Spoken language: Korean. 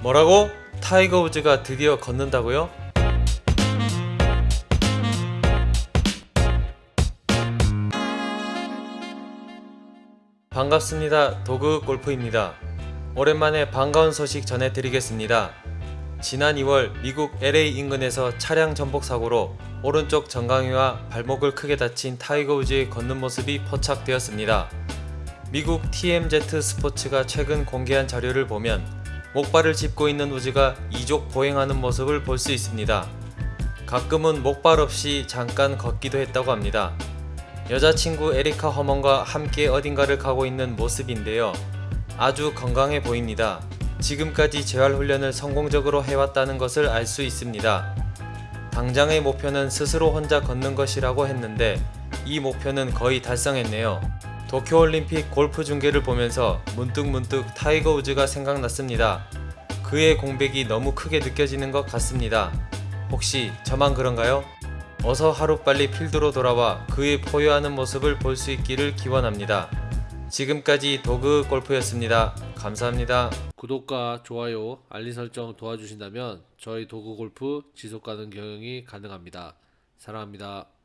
뭐라고? 타이거 우즈가 드디어 걷는다고요? 반갑습니다. 도그 골프입니다. 오랜만에 반가운 소식 전해드리겠습니다. 지난 2월 미국 LA 인근에서 차량 전복 사고로 오른쪽 정강이와 발목을 크게 다친 타이거 우즈의 걷는 모습이 포착되었습니다. 미국 TMZ 스포츠가 최근 공개한 자료를 보면 목발을 짚고 있는 우즈가 이족 보행하는 모습을 볼 수 있습니다. 가끔은 목발 없이 잠깐 걷기도 했다고 합니다. 여자친구 에리카 허먼과 함께 어딘가를 가고 있는 모습인데요. 아주 건강해 보입니다. 지금까지 재활 훈련을 성공적으로 해왔다는 것을 알 수 있습니다. 당장의 목표는 스스로 혼자 걷는 것이라고 했는데 이 목표는 거의 달성했네요. 도쿄올림픽 골프 중계를 보면서 문득 문득 타이거 우즈가 생각났습니다. 그의 공백이 너무 크게 느껴지는 것 같습니다. 혹시 저만 그런가요? 어서 하루빨리 필드로 돌아와 그의 포효하는 모습을 볼 수 있기를 기원합니다. 지금까지 도그 골프였습니다. 감사합니다. 구독과 좋아요, 알림 설정 도와주신다면 저희 도그 골프 지속 가능 경영이 가능합니다. 사랑합니다.